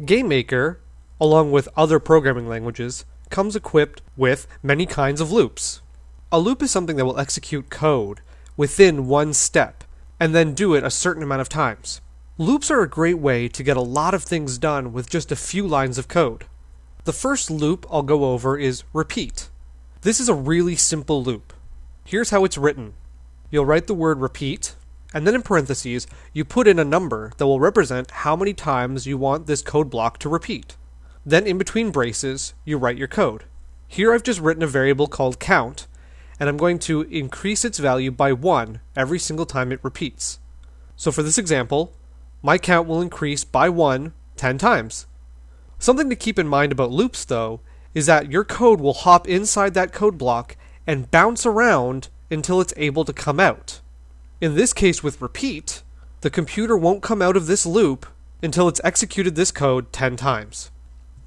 GameMaker, along with other programming languages, comes equipped with many kinds of loops. A loop is something that will execute code within one step and then do it a certain amount of times. Loops are a great way to get a lot of things done with just a few lines of code. The first loop I'll go over is repeat. This is a really simple loop. Here's how it's written. You'll write the word repeat, and then in parentheses, you put in a number that will represent how many times you want this code block to repeat. Then in between braces, you write your code. Here I've just written a variable called count, and I'm going to increase its value by 1 every single time it repeats. So for this example, my count will increase by 1 10 times. Something to keep in mind about loops though is that your code will hop inside that code block and bounce around until it's able to come out. In this case with repeat, the computer won't come out of this loop until it's executed this code 10 times.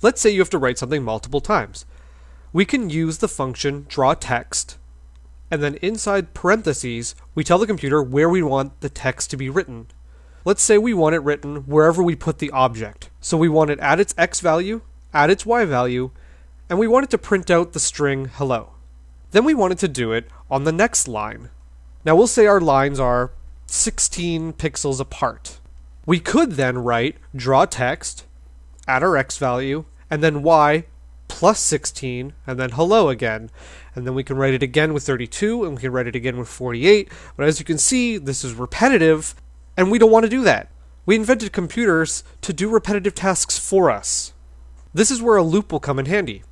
Let's say you have to write something multiple times. We can use the function drawText and then inside parentheses, we tell the computer where we want the text to be written. Let's say we want it written wherever we put the object. So we want it at its x value, at its y value, and we want it to print out the string hello. Then we want it to do it on the next line. Now we'll say our lines are 16 pixels apart. We could then write drawText at our x value and then y plus 16 and then hello again. And then we can write it again with 32 and we can write it again with 48 but as you can see this is repetitive and we don't want to do that. We invented computers to do repetitive tasks for us. This is where a loop will come in handy.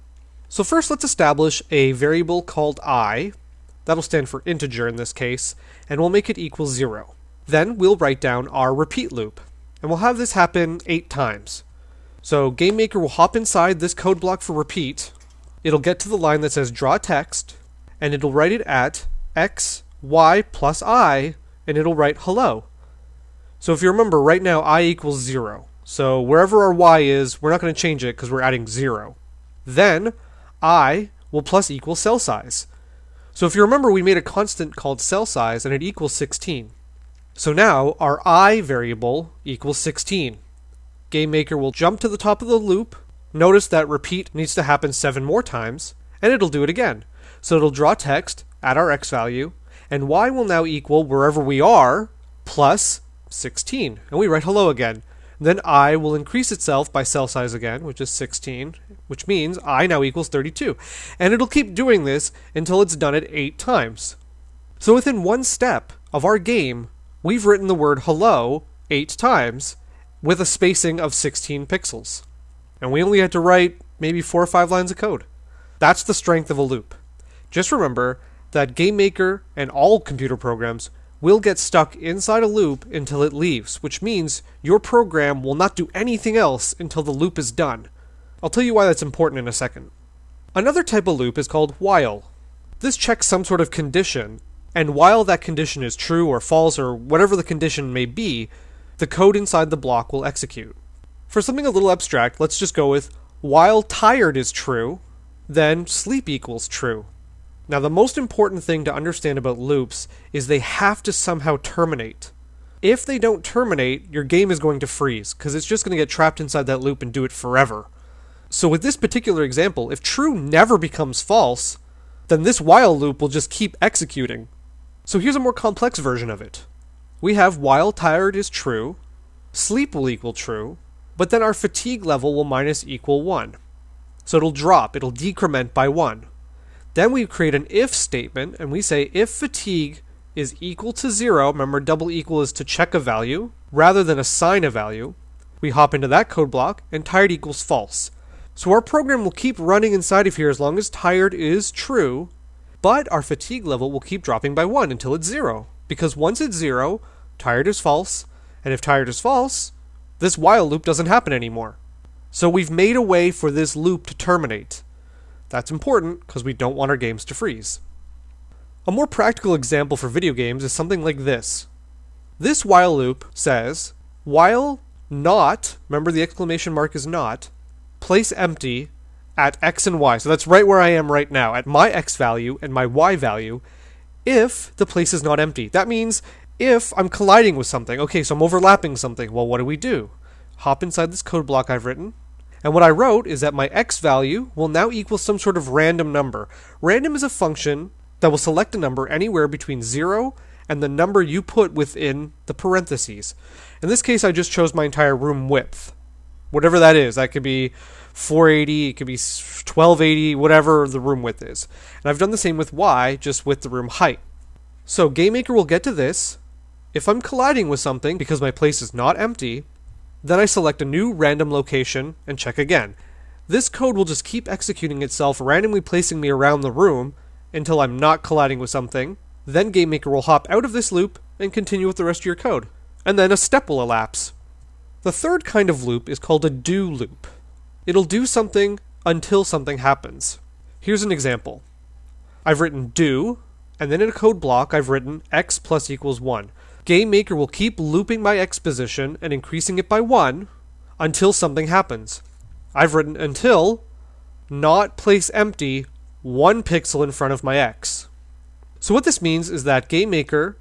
So first let's establish a variable called i that'll stand for integer in this case and we'll make it equal 0 then we'll write down our repeat loop and we'll have this happen 8 times so GameMaker will hop inside this code block for repeat. It'll get to the line that says draw text, and it'll write it at x, y plus i, and it'll write hello. So if you remember, right now i equals 0. So wherever our y is, we're not going to change it because we're adding 0. Then i will plus equal cell size. So if you remember, we made a constant called cell size, and it equals 16. So now our i variable equals 16. GameMaker will jump to the top of the loop, notice that repeat needs to happen seven more times, and it'll do it again. So it'll draw text at our x value, and y will now equal wherever we are plus 16. And we write hello again. Then i will increase itself by cell size again, which is 16, which means i now equals 32. And it'll keep doing this until it's done it 8 times. So within one step of our game, we've written the word hello 8 times, with a spacing of 16 pixels. And we only had to write maybe four or five lines of code. That's the strength of a loop. Just remember that GameMaker and all computer programs will get stuck inside a loop until it leaves, which means your program will not do anything else until the loop is done. I'll tell you why that's important in a second. Another type of loop is called while. This checks some sort of condition, and while that condition is true or false or whatever the condition may be, the code inside the block will execute. For something a little abstract, let's just go with while tired is true, then sleep equals true. Now, the most important thing to understand about loops is they have to somehow terminate. If they don't terminate, your game is going to freeze, because it's just going to get trapped inside that loop and do it forever. So, with this particular example, if true never becomes false, then this while loop will just keep executing. So, here's a more complex version of it we have while tired is true, sleep will equal true, but then our fatigue level will minus equal 1. So it'll drop, it'll decrement by 1. Then we create an if statement and we say if fatigue is equal to 0, remember double equal is to check a value rather than assign a value. We hop into that code block and tired equals false. So our program will keep running inside of here as long as tired is true, but our fatigue level will keep dropping by 1 until it's 0 because once it's zero, tired is false, and if tired is false, this while loop doesn't happen anymore. So we've made a way for this loop to terminate. That's important because we don't want our games to freeze. A more practical example for video games is something like this. This while loop says, while not, remember the exclamation mark is not, place empty at x and y. So that's right where I am right now, at my x value and my y value, if the place is not empty. That means if I'm colliding with something, okay, so I'm overlapping something, well, what do we do? hop inside this code block I've written, and what I wrote is that my x value will now equal some sort of random number. Random is a function that will select a number anywhere between 0 and the number you put within the parentheses. In this case, I just chose my entire room width. Whatever that is, that could be 480, it could be 1280, whatever the room width is. And I've done the same with y, just with the room height. So GameMaker will get to this. If I'm colliding with something because my place is not empty, then I select a new random location and check again. This code will just keep executing itself, randomly placing me around the room until I'm not colliding with something. Then GameMaker will hop out of this loop and continue with the rest of your code. And then a step will elapse. The third kind of loop is called a do loop. It'll do something until something happens. Here's an example. I've written do, and then in a code block I've written x plus equals 1. GameMaker will keep looping my x position and increasing it by 1 until something happens. I've written until not place empty one pixel in front of my x. So what this means is that Game Maker,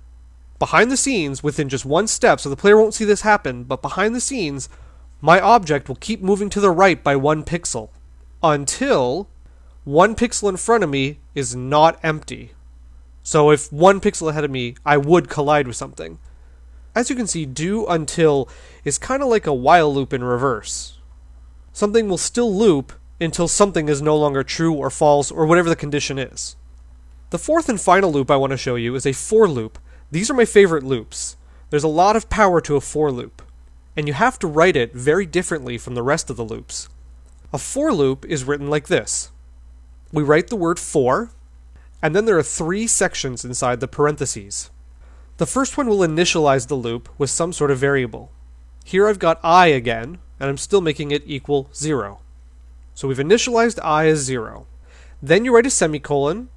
behind the scenes, within just one step, so the player won't see this happen, but behind the scenes, my object will keep moving to the right by one pixel until one pixel in front of me is not empty. So if one pixel ahead of me, I would collide with something. As you can see, do until is kind of like a while loop in reverse. Something will still loop until something is no longer true or false or whatever the condition is. The fourth and final loop I want to show you is a for loop. These are my favorite loops. There's a lot of power to a for loop, and you have to write it very differently from the rest of the loops. A for loop is written like this. We write the word for, and then there are three sections inside the parentheses. The first one will initialize the loop with some sort of variable. Here I've got i again, and I'm still making it equal 0. So we've initialized i as 0. Then you write a semicolon,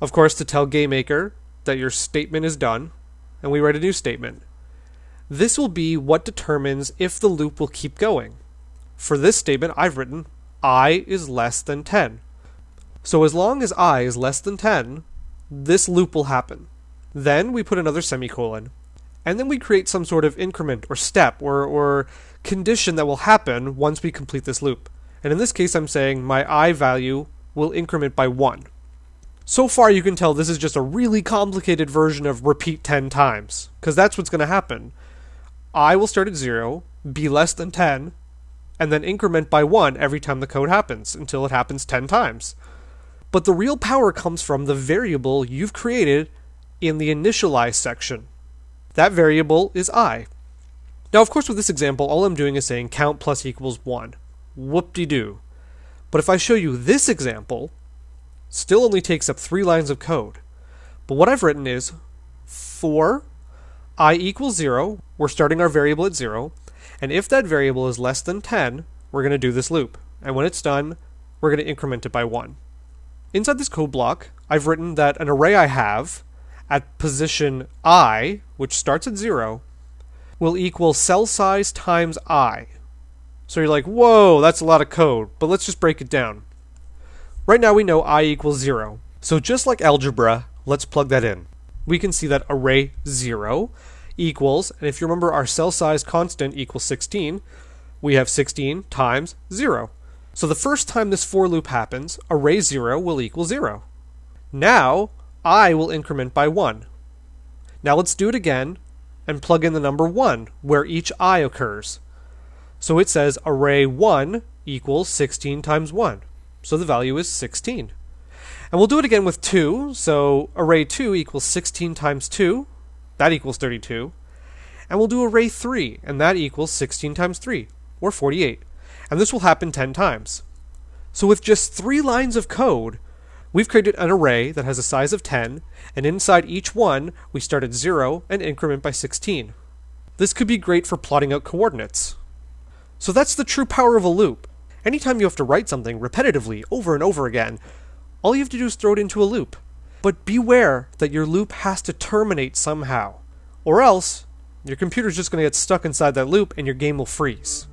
of course to tell GameMaker that your statement is done, and we write a new statement. This will be what determines if the loop will keep going. For this statement, I've written i is less than 10. So as long as i is less than 10, this loop will happen. Then we put another semicolon, and then we create some sort of increment or step or, or condition that will happen once we complete this loop. And in this case, I'm saying my i value will increment by 1. So far, you can tell this is just a really complicated version of repeat 10 times, because that's what's going to happen. i will start at 0, be less than 10, and then increment by 1 every time the code happens, until it happens 10 times. But the real power comes from the variable you've created in the initialize section. That variable is i. Now, of course, with this example, all I'm doing is saying count plus equals 1 whoop-de-doo. But if I show you this example, still only takes up three lines of code. But what I've written is for i equals 0, we're starting our variable at 0, and if that variable is less than 10, we're going to do this loop. And when it's done, we're going to increment it by 1. Inside this code block, I've written that an array I have at position i, which starts at 0, will equal cell size times i, so you're like, whoa, that's a lot of code, but let's just break it down. Right now we know i equals 0. So just like algebra, let's plug that in. We can see that array 0 equals, and if you remember our cell size constant equals 16, we have 16 times 0. So the first time this for loop happens, array 0 will equal 0. Now, i will increment by 1. Now let's do it again and plug in the number 1, where each i occurs. So it says array 1 equals 16 times 1. So the value is 16. And we'll do it again with 2. So array 2 equals 16 times 2. That equals 32. And we'll do array 3, and that equals 16 times 3, or 48. And this will happen 10 times. So with just three lines of code, we've created an array that has a size of 10, and inside each one, we start at 0 and increment by 16. This could be great for plotting out coordinates. So that's the true power of a loop. Anytime you have to write something repetitively over and over again, all you have to do is throw it into a loop. But beware that your loop has to terminate somehow, or else your computer's just going to get stuck inside that loop and your game will freeze.